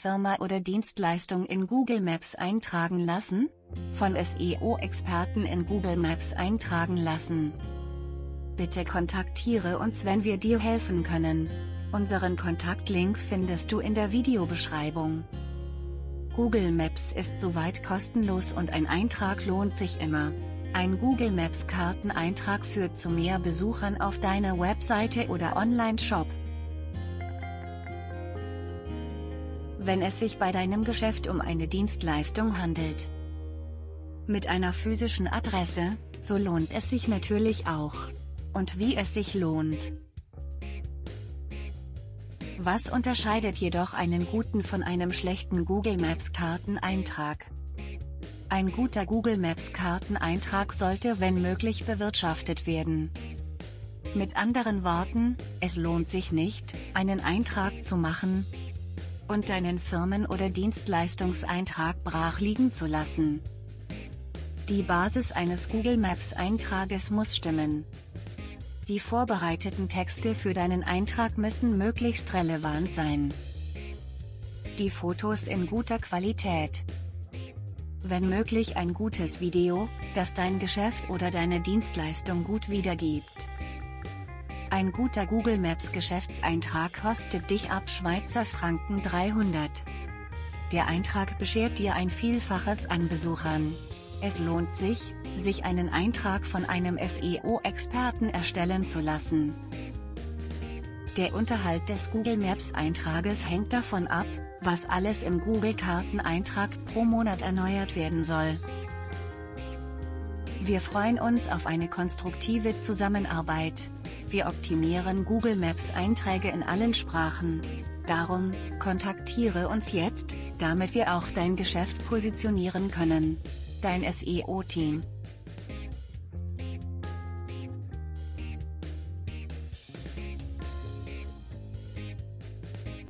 Firma oder Dienstleistung in Google Maps eintragen lassen? Von SEO-Experten in Google Maps eintragen lassen. Bitte kontaktiere uns wenn wir dir helfen können. Unseren Kontaktlink findest du in der Videobeschreibung. Google Maps ist soweit kostenlos und ein Eintrag lohnt sich immer. Ein Google Maps Karteneintrag führt zu mehr Besuchern auf deiner Webseite oder Online-Shop. Wenn es sich bei deinem Geschäft um eine Dienstleistung handelt. Mit einer physischen Adresse, so lohnt es sich natürlich auch. Und wie es sich lohnt. Was unterscheidet jedoch einen guten von einem schlechten Google Maps Karteneintrag? Ein guter Google Maps Karteneintrag sollte wenn möglich bewirtschaftet werden. Mit anderen Worten, es lohnt sich nicht, einen Eintrag zu machen und deinen Firmen- oder Dienstleistungseintrag brach liegen zu lassen. Die Basis eines Google Maps Eintrages muss stimmen. Die vorbereiteten Texte für deinen Eintrag müssen möglichst relevant sein. Die Fotos in guter Qualität. Wenn möglich ein gutes Video, das dein Geschäft oder deine Dienstleistung gut wiedergibt. Ein guter Google Maps Geschäftseintrag kostet dich ab Schweizer Franken 300. Der Eintrag beschert dir ein Vielfaches an Besuchern. Es lohnt sich, sich einen Eintrag von einem SEO-Experten erstellen zu lassen. Der Unterhalt des Google Maps Eintrages hängt davon ab, was alles im Google Karteneintrag pro Monat erneuert werden soll. Wir freuen uns auf eine konstruktive Zusammenarbeit. Wir optimieren Google Maps Einträge in allen Sprachen. Darum, kontaktiere uns jetzt, damit wir auch dein Geschäft positionieren können. Dein SEO-Team